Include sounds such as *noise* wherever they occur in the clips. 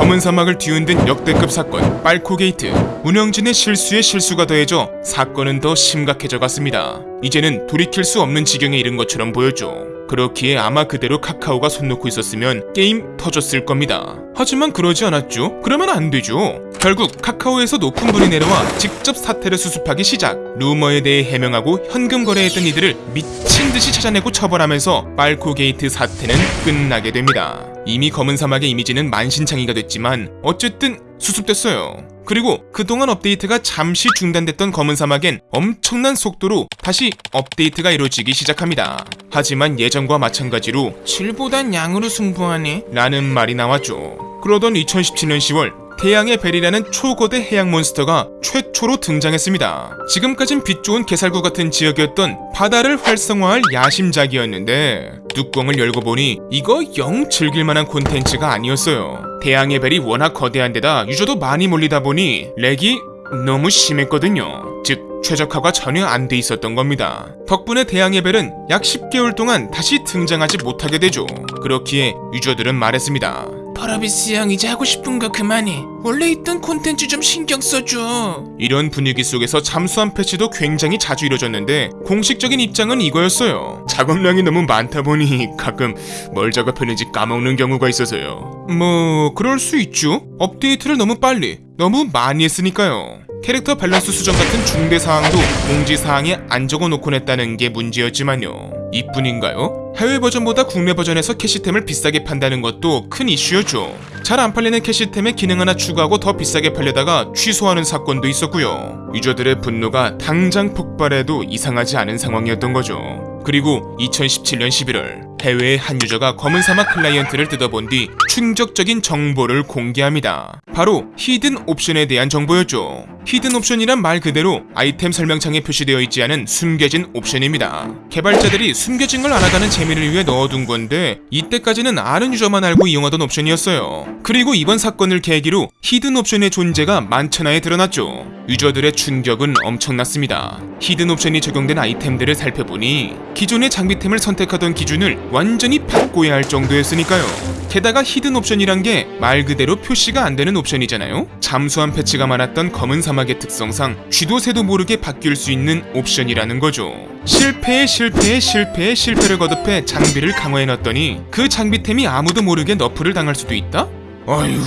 검은 사막을 뒤흔든 역대급 사건 빨코게이트 운영진의 실수에 실수가 더해져 사건은 더 심각해져 갔습니다. 이제는 돌이킬 수 없는 지경에 이른 것처럼 보였죠. 그렇기에 아마 그대로 카카오가 손 놓고 있었으면 게임 터졌을 겁니다. 하지만 그러지 않았죠. 그러면 안 되죠. 결국 카카오에서 높은 분이 내려와 직접 사태를 수습하기 시작. 루머에 대해 해명하고 현금 거래했던 이들을 미친 듯이 찾아내고 처벌하면서 빨코게이트 사태는 끝나게 됩니다. 이미 검은 사막의 이미지는 만신창이가 됐지만 어쨌든 수습됐어요. 그리고 그동안 업데이트가 잠시 중단됐던 검은 사막엔 엄청난 속도로 다시 업데이트가 이루어지기 시작합니다. 하지만 예전과 마찬가지로 질보단 양으로 승부하네 라는 말이 나왔죠. 그러던 2017년 10월 태양의 벨이라는 초거대 해양 몬스터가 최초로 등장했습니다. 지금까진 빛 좋은 개살구 같은 지역이었던 바다를 활성화할 야심작이었는데 뚜껑을 열고 보니 이거 영 즐길만한 콘텐츠가 아니었어요. 태양의 벨이 워낙 거대한 데다 유저도 많이 몰리다 보니 렉이 너무 심했거든요. 즉 최적화가 전혀 안 돼 있었던 겁니다. 덕분에 대양의 벨은 약 10개월 동안 다시 등장하지 못하게 되죠. 그렇기에 유저들은 말했습니다. 펄어비스 형 이제 하고 싶은 거 그만해. 원래 있던 콘텐츠 좀 신경 써줘. 이런 분위기 속에서 잠수함 패치도 굉장히 자주 이뤄졌는데 공식적인 입장은 이거였어요. 작업량이 너무 많다 보니 가끔 뭘 작업했는지 까먹는 경우가 있어서요. 뭐 그럴 수 있죠. 업데이트를 너무 빨리, 너무 많이 했으니까요. 캐릭터 밸런스 수정 같은 중대 사항도 공지 사항에 안 적어놓곤 했다는 게 문제였지만요. 이뿐인가요? 해외 버전보다 국내 버전에서 캐시템을 비싸게 판다는 것도 큰 이슈였죠. 잘 안 팔리는 캐시템에 기능 하나 추가하고 더 비싸게 팔려다가 취소하는 사건도 있었고요. 유저들의 분노가 당장 폭발해도 이상하지 않은 상황이었던 거죠. 그리고 2017년 11월 해외의 한 유저가 검은 사막 클라이언트를 뜯어본 뒤 충격적인 정보를 공개합니다. 바로 hidden 옵션에 대한 정보였죠. hidden 옵션이란 말 그대로 아이템 설명창에 표시되어 있지 않은 숨겨진 옵션입니다. 개발자들이 숨겨진 걸 알아가는 재미를 위해 넣어둔 건데 이때까지는 아는 유저만 알고 이용하던 옵션이었어요. 그리고 이번 사건을 계기로 hidden 옵션의 존재가 만천하에 드러났죠. 유저들의 충격은 엄청났습니다. hidden 옵션이 적용된 아이템들을 살펴보니 기존의 장비템을 선택하던 기준을 완전히 바꿔야 할 정도였으니까요. 게다가 hidden 옵션이란 게 말 그대로 표시가 안 되는 옵션이잖아요. 잠수함 패치가 많았던 검은 사막의 특성상 쥐도 새도 모르게 바뀔 수 있는 옵션이라는 거죠. 실패에 실패에 실패에 실패를 거듭해 장비를 강화해 놨더니 그 장비템이 아무도 모르게 nerf를 당할 수도 있다? 어휴.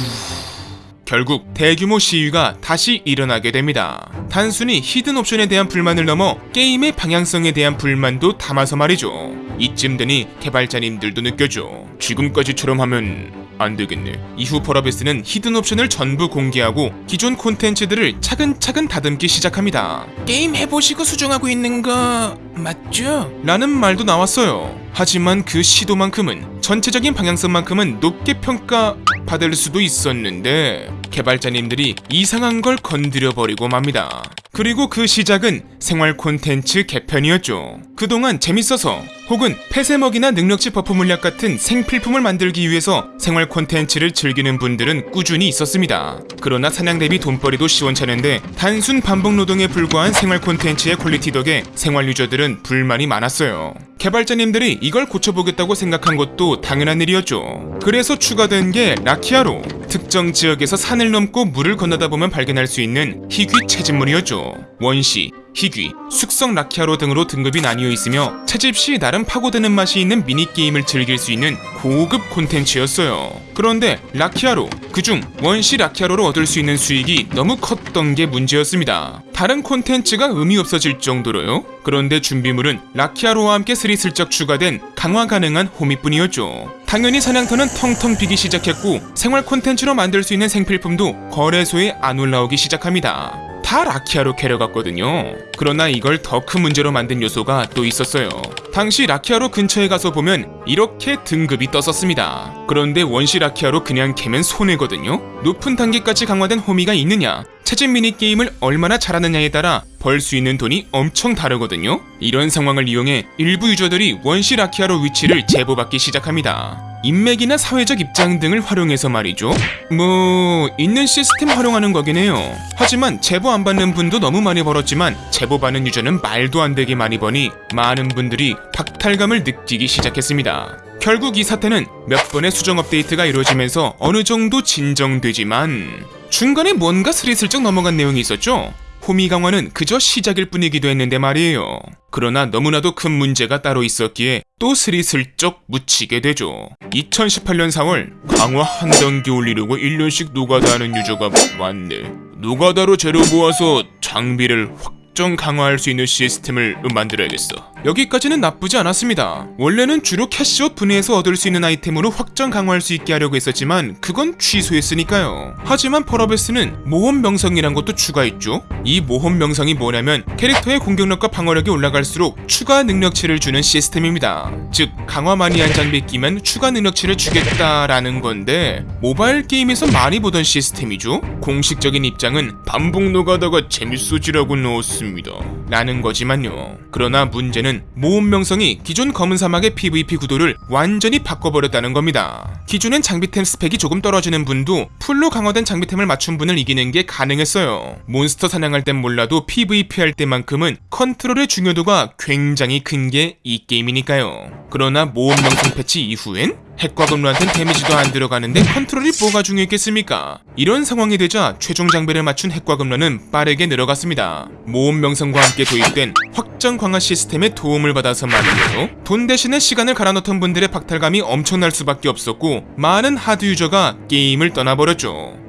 결국 대규모 시위가 다시 일어나게 됩니다. 단순히 hidden 옵션에 대한 불만을 넘어 게임의 방향성에 대한 불만도 담아서 말이죠. 이쯤 되니 개발자님들도 느껴져. 지금까지처럼 하면 안 되겠네. 이후 펄어비스는 hidden 옵션을 전부 공개하고 기존 콘텐츠들을 차근차근 다듬기 시작합니다. 게임 해보시고 수정하고 있는 거 맞죠? 라는 말도 나왔어요. 하지만 그 시도만큼은 전체적인 방향성만큼은 높게 평가 받을 수도 있었는데 개발자님들이 이상한 걸 건드려 버리고 맙니다. 그리고 그 시작은 생활 콘텐츠 개편이었죠. 그동안 재밌어서 혹은 pet 먹이나 능력치 buff 물약 같은 생필품을 만들기 위해서 생활 콘텐츠를 즐기는 분들은 꾸준히 있었습니다. 그러나 사냥 대비 돈벌이도 시원찮은데 단순 반복 노동에 불과한 생활 콘텐츠의 quality 덕에 생활 유저들은 불만이 많았어요. 개발자님들이 이걸 고쳐보겠다고 생각한 것도 당연한 일이었죠. 그래서 추가된 게 라키아로 특정 지역에서 산을 넘고 물을 건너다 보면 발견할 수 있는 희귀 채집물이었죠. 원시, 희귀, 숙성 라키아로 등으로 등급이 나뉘어 있으며 채집 시 나름 파고드는 맛이 있는 미니게임을 즐길 수 있는 고급 콘텐츠였어요. 그런데 라키아로, 그중 원시 라키아로로 얻을 수 있는 수익이 너무 컸던 게 문제였습니다. 다른 콘텐츠가 의미 없어질 정도로요. 그런데 준비물은 라키아로와 함께 스리슬쩍 추가된 강화 가능한 호미뿐이었죠. 당연히 사냥터는 텅텅 비기 시작했고 생활 콘텐츠로 만들 수 있는 생필품도 거래소에 안 올라오기 시작합니다. 다 라키아로 캐려갔거든요. 그러나 이걸 더 큰 문제로 만든 요소가 또 있었어요. 당시 라키아로 근처에 가서 보면 이렇게 등급이 떴었습니다. 그런데 원시 라키아로 그냥 캐면 손해거든요. 높은 단계까지 강화된 호미가 있느냐, 채집 미니게임을 얼마나 잘하느냐에 따라 벌 수 있는 돈이 엄청 다르거든요. 이런 상황을 이용해 일부 유저들이 원시 라키아로 위치를 제보받기 시작합니다. 인맥이나 사회적 입장 등을 활용해서 말이죠. 뭐 있는 시스템 활용하는 거긴 해요. 하지만 제보 안 받는 분도 너무 많이 벌었지만 제보 받는 유저는 말도 안 되게 많이 버니 많은 분들이 박탈감을 느끼기 시작했습니다. 결국 이 사태는 몇 번의 수정 업데이트가 이루어지면서 어느 정도 진정되지만 중간에 뭔가 스리슬쩍 넘어간 내용이 있었죠. 호미 강화는 그저 시작일 뿐이기도 했는데 말이에요. 그러나 너무나도 큰 문제가 따로 있었기에 또 스리슬쩍 묻히게 되죠. 2018년 4월 강화 한 단계 올리려고 1년씩 노가다 하는 유저가 많네. 노가다로 재료 모아서 장비를 확정 강화할 수 있는 시스템을 만들어야겠어. 여기까지는 나쁘지 않았습니다. 원래는 주로 캐시옷 분해에서 얻을 수 있는 아이템으로 확정 강화할 수 있게 하려고 했었지만 그건 취소했으니까요. 하지만 펄어비스는 모험 명성이란 것도 추가했죠. 이 모험 명성이 뭐냐면 캐릭터의 공격력과 방어력이 올라갈수록 추가 능력치를 주는 시스템입니다. 즉 강화 많이 한 장비 끼면 추가 능력치를 주겠다라는 건데 모바일 게임에서 많이 보던 시스템이죠. 공식적인 입장은 반복 노가다가 재밌어지라고 넣었습니다. 말씀입니다. 라는 거지만요. 그러나 문제는 모험 명성이 기존 검은 사막의 PVP 구도를 완전히 바꿔버렸다는 겁니다. 기존엔 장비템 스펙이 조금 떨어지는 분도 full로 강화된 장비템을 맞춘 분을 이기는 게 가능했어요. 몬스터 사냥할 땐 몰라도 PVP 할 때만큼은 컨트롤의 중요도가 굉장히 큰 게 이 게임이니까요. 그러나 모험 명성 패치 이후엔 핵과금러한텐 데미지도 안 들어가는데 컨트롤이 뭐가 중요했겠습니까? 이런 상황이 되자 최종 장비를 맞춘 핵과금러는 빠르게 늘어갔습니다. 모험 명성과 함께 도입된 확정 강화 시스템의 도움을 받아서 말이에요. 돈 대신에 시간을 갈아넣던 분들의 박탈감이 엄청날 수밖에 없었고 많은 하드 유저가 게임을 떠나버렸죠.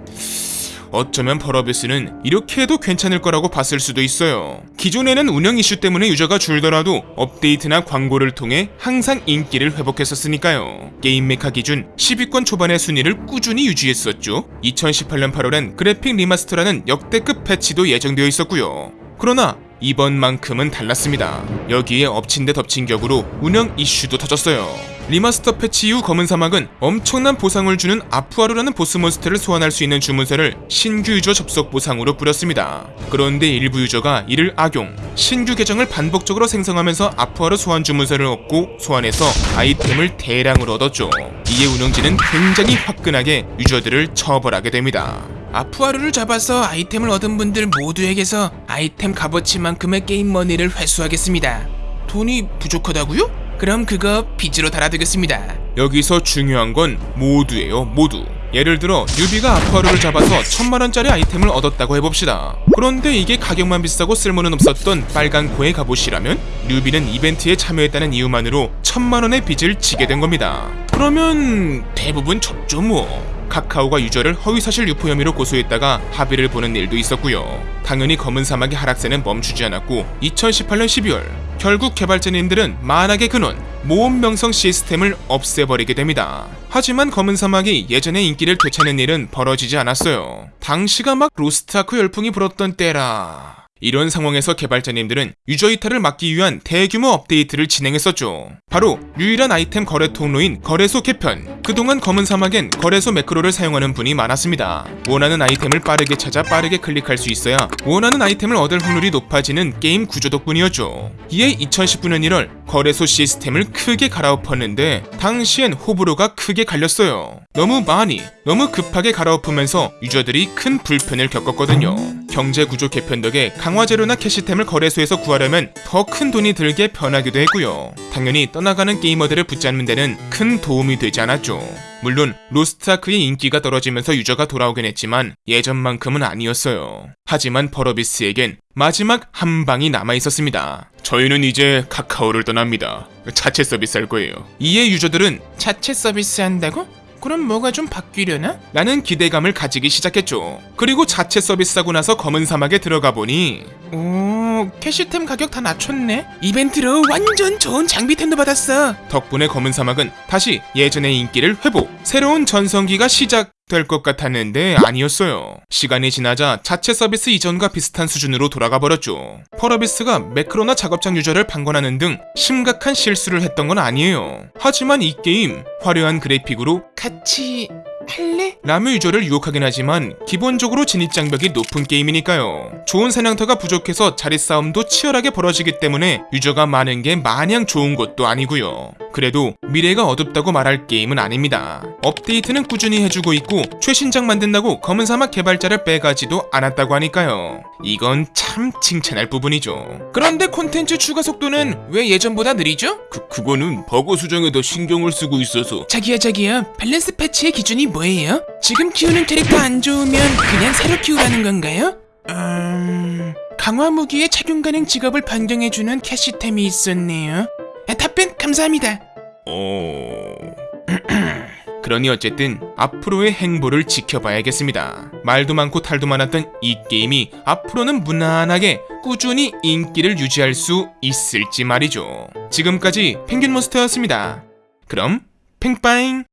어쩌면 펄어비스는 이렇게 해도 괜찮을 거라고 봤을 수도 있어요. 기존에는 운영 이슈 때문에 유저가 줄더라도 업데이트나 광고를 통해 항상 인기를 회복했었으니까요. 게임 메카 기준 10위권 초반의 순위를 꾸준히 유지했었죠. 2018년 8월엔 그래픽 remaster라는 역대급 패치도 예정되어 있었고요. 그러나 이번만큼은 달랐습니다. 여기에 엎친 데 덮친 격으로 운영 이슈도 터졌어요. remaster 패치 이후 검은 사막은 엄청난 보상을 주는 아프아루라는 보스 몬스터를 소환할 수 있는 주문서를 신규 유저 접속 보상으로 뿌렸습니다. 그런데 일부 유저가 이를 악용, 신규 계정을 반복적으로 생성하면서 아프아루 소환 주문서를 얻고 소환해서 아이템을 대량으로 얻었죠. 이에 운영진은 굉장히 화끈하게 유저들을 처벌하게 됩니다. 아프아루를 잡아서 아이템을 얻은 분들 모두에게서 아이템 값어치만큼의 게임 머니를 회수하겠습니다. 돈이 부족하다고요? 그럼 그거 빚으로 달아두겠습니다. 여기서 중요한 건 모두예요, 모두. 예를 들어 뉴비가 아쿠아루를 잡아서 천만원짜리 아이템을 얻었다고 해봅시다. 그런데 이게 가격만 비싸고 쓸모는 없었던 빨간 코의 갑옷이라면 newbie는 이벤트에 참여했다는 이유만으로 천만원의 빚을 지게 된 겁니다. 그러면 대부분 접죠 뭐. 카카오가 유저를 허위사실 유포 혐의로 고소했다가 합의를 보는 일도 있었고요. 당연히 검은 사막의 하락세는 멈추지 않았고 2018년 12월 결국 개발자님들은 만악의 근원 모험 명성 시스템을 없애버리게 됩니다. 하지만 검은 사막이 예전의 인기를 되찾는 일은 벌어지지 않았어요. 당시가 막 로스트아크 열풍이 불었던 때라. 이런 상황에서 개발자님들은 유저 이탈을 막기 위한 대규모 업데이트를 진행했었죠. 바로 유일한 아이템 거래 통로인 거래소 개편. 그동안 검은 사막엔 거래소 매크로를 사용하는 분이 많았습니다. 원하는 아이템을 빠르게 찾아 빠르게 클릭할 수 있어야 원하는 아이템을 얻을 확률이 높아지는 게임 구조 덕분이었죠. 이에 2019년 1월 거래소 시스템을 크게 갈아엎었는데 당시엔 호불호가 크게 갈렸어요. 너무 많이, 너무 급하게 갈아엎으면서 유저들이 큰 불편을 겪었거든요. 경제 구조 개편 덕에 강화 재료나 캐시템을 거래소에서 구하려면 더 큰 돈이 들게 변하기도 했고요. 당연히 떠나가는 게이머들을 붙잡는 데는 큰 도움이 되지 않았죠. 물론 로스트아크의 인기가 떨어지면서 유저가 돌아오긴 했지만 예전만큼은 아니었어요. 하지만 버러비스에겐 마지막 한 방이 남아 있었습니다. 저희는 이제 카카오를 떠납니다. 자체 서비스 할 거예요. 이에 유저들은 자체 서비스 한다고? 그럼 뭐가 좀 바뀌려나? 라는 기대감을 가지기 시작했죠. 그리고 자체 서비스하고 나서 검은 사막에 들어가 보니 오, 캐시템 가격 다 낮췄네. 이벤트로 완전 좋은 장비템도 받았어. 덕분에 검은 사막은 다시 예전의 인기를 회복, 새로운 전성기가 시작 될 것 같았는데 아니었어요. 시간이 지나자 자체 서비스 이전과 비슷한 수준으로 돌아가 버렸죠. 펄어비스가 매크로나 작업장 유저를 방관하는 등 심각한 실수를 했던 건 아니에요. 하지만 이 게임 화려한 그래픽으로 같이 할래? 라뮤 유저를 유혹하긴 하지만 기본적으로 진입 장벽이 높은 게임이니까요. 좋은 사냥터가 부족해서 자리 싸움도 치열하게 벌어지기 때문에 유저가 많은 게 마냥 좋은 것도 아니고요. 그래도 미래가 어둡다고 말할 게임은 아닙니다. 업데이트는 꾸준히 해주고 있고 최신작 만든다고 검은 사막 개발자를 빼가지도 않았다고 하니까요. 이건 참 칭찬할 부분이죠. 그런데 콘텐츠 추가 속도는 왜 예전보다 느리죠? 그, 그거는 버그 수정에 더 신경을 쓰고 있어서 자기야 자기야 밸런스 패치의 기준이 뭐예요? 지금 키우는 캐릭터 안 좋으면 그냥 새로 키우라는 건가요? 음... 강화 무기의 착용 가능 직업을 변경해주는 캐시템이 있었네요 아, 답변 감사합니다 어... *clears throat* 그러니 어쨌든 앞으로의 행보를 지켜봐야겠습니다. 말도 많고 탈도 많았던 이 게임이 앞으로는 무난하게 꾸준히 인기를 유지할 수 있을지 말이죠. 지금까지 펭귄 몬스터였습니다. 그럼 팽빠잉!